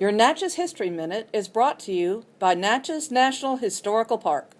Your Natchez History Minute is brought to you by Natchez National Historical Park.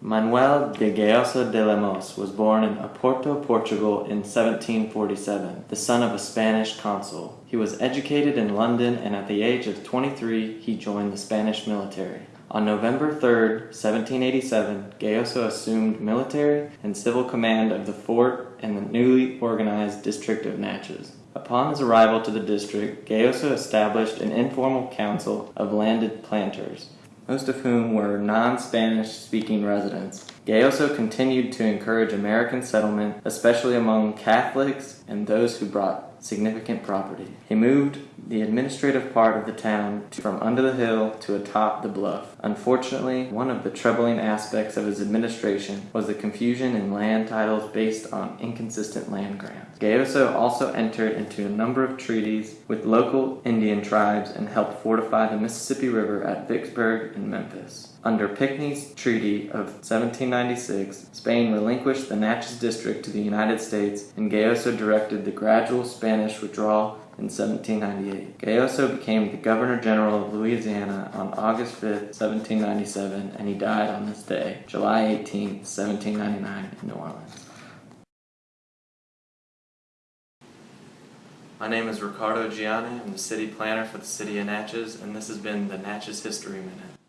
Manuel de Gayoso de Lemos was born in Oporto, Portugal in 1747, the son of a Spanish consul. He was educated in London and at the age of 23 he joined the Spanish military. On November 3, 1787, Gayoso assumed military and civil command of the fort and the newly organized district of Natchez. Upon his arrival to the district, Gayoso established an informal council of landed planters, most of whom were non-Spanish speaking residents. Gayoso continued to encourage American settlement, especially among Catholics and those who brought significant property. He moved the administrative part of the town from under the hill to atop the bluff. Unfortunately, one of the troubling aspects of his administration was the confusion in land titles based on inconsistent land grants. Gayoso also entered into a number of treaties with local Indian tribes and helped fortify the Mississippi River at Vicksburg and Memphis. Under Pinckney's Treaty of 1796, Spain relinquished the Natchez District to the United States and Gayoso directed the gradual Spanish withdrawal in 1798. Gayoso became the Governor General of Louisiana on August 5, 1797, and he died on this day, July 18, 1799, in New Orleans. My name is Ricardo Gianni. I'm the city planner for the city of Natchez, and this has been the Natchez History Minute.